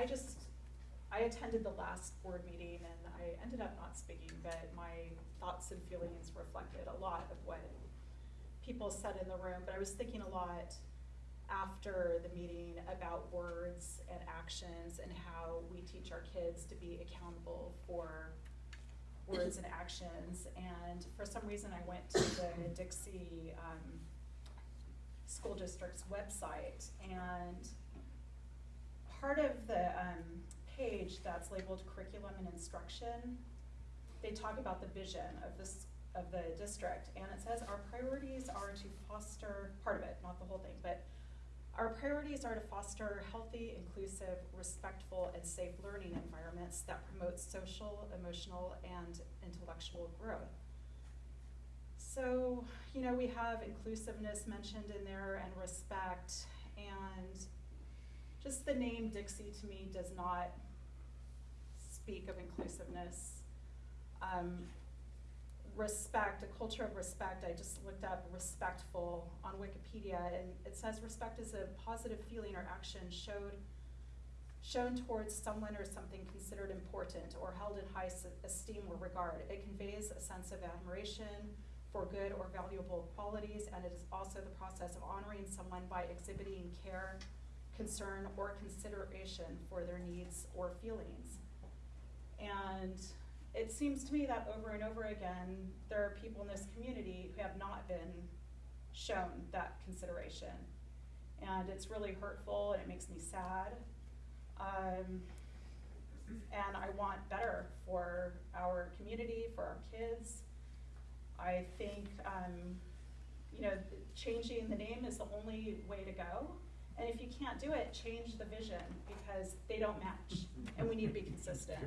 I just, I attended the last board meeting and I ended up not speaking, but my thoughts and feelings reflected a lot of what people said in the room, but I was thinking a lot after the meeting about words and actions and how we teach our kids to be accountable for words and actions. And for some reason, I went to the Dixie um, School District's website, and part of the um, page that's labeled curriculum and instruction, they talk about the vision of this of the district, and it says our priorities are to foster part of it, not the whole thing, but our priorities are to foster healthy, inclusive, respectful, and safe learning environments that promote social, emotional, and intellectual growth. So, you know, we have inclusiveness mentioned in there and respect, and just the name Dixie to me does not speak of inclusiveness. Um, respect, a culture of respect, I just looked up respectful on Wikipedia, and it says respect is a positive feeling or action showed, shown towards someone or something considered important or held in high esteem or regard. It conveys a sense of admiration for good or valuable qualities, and it is also the process of honoring someone by exhibiting care, concern, or consideration for their needs or feelings. And it seems to me that over and over again, there are people in this community who have not been shown that consideration. And it's really hurtful and it makes me sad. Um, and I want better for our community, for our kids. I think, um, you know, changing the name is the only way to go. And if you can't do it, change the vision because they don't match. And we need to be consistent.